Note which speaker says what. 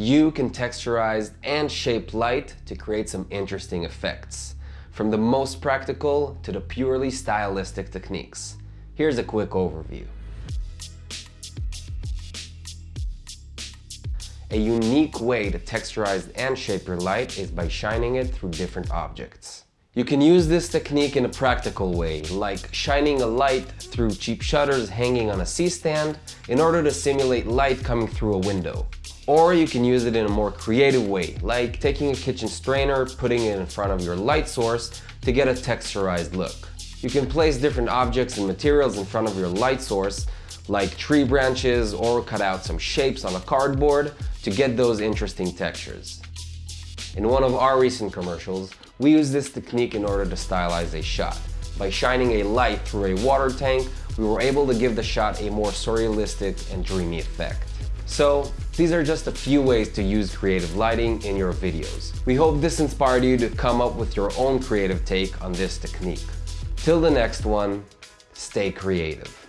Speaker 1: You can texturize and shape light to create some interesting effects, from the most practical to the purely stylistic techniques. Here's a quick overview. A unique way to texturize and shape your light is by shining it through different objects. You can use this technique in a practical way, like shining a light through cheap shutters hanging on a C-stand in order to simulate light coming through a window. Or you can use it in a more creative way, like taking a kitchen strainer, putting it in front of your light source to get a texturized look. You can place different objects and materials in front of your light source, like tree branches, or cut out some shapes on a cardboard to get those interesting textures. In one of our recent commercials, we used this technique in order to stylize a shot. By shining a light through a water tank, we were able to give the shot a more surrealistic and dreamy effect. So these are just a few ways to use creative lighting in your videos. We hope this inspired you to come up with your own creative take on this technique. Till the next one, stay creative.